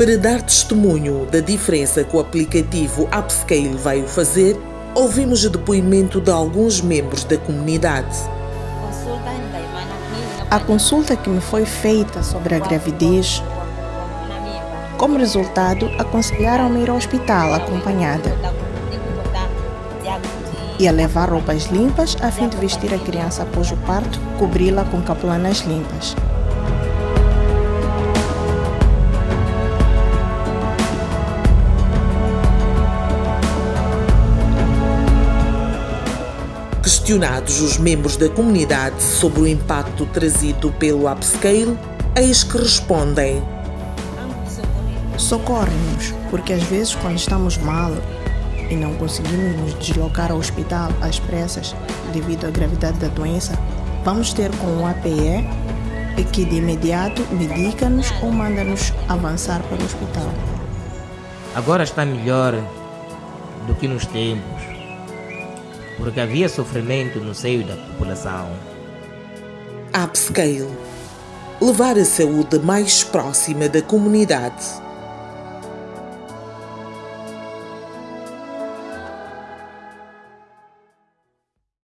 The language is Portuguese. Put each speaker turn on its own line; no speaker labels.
Para dar testemunho da diferença que o aplicativo Upscale veio fazer, ouvimos o depoimento de alguns membros da comunidade.
A consulta que me foi feita sobre a gravidez, como resultado, aconselharam-me ir ao hospital acompanhada e a levar roupas limpas a fim de vestir a criança após o parto, cobri-la com capulanas limpas.
Questionados os membros da comunidade sobre o impacto trazido pelo upscale, eis que respondem:
Socorre-nos, porque às vezes, quando estamos mal e não conseguimos nos deslocar ao hospital às pressas devido à gravidade da doença, vamos ter com o APE que de imediato medica-nos ou manda-nos avançar para o hospital.
Agora está melhor do que nos tempos porque havia sofrimento no seio da população.
Upscale levar a saúde mais próxima da comunidade.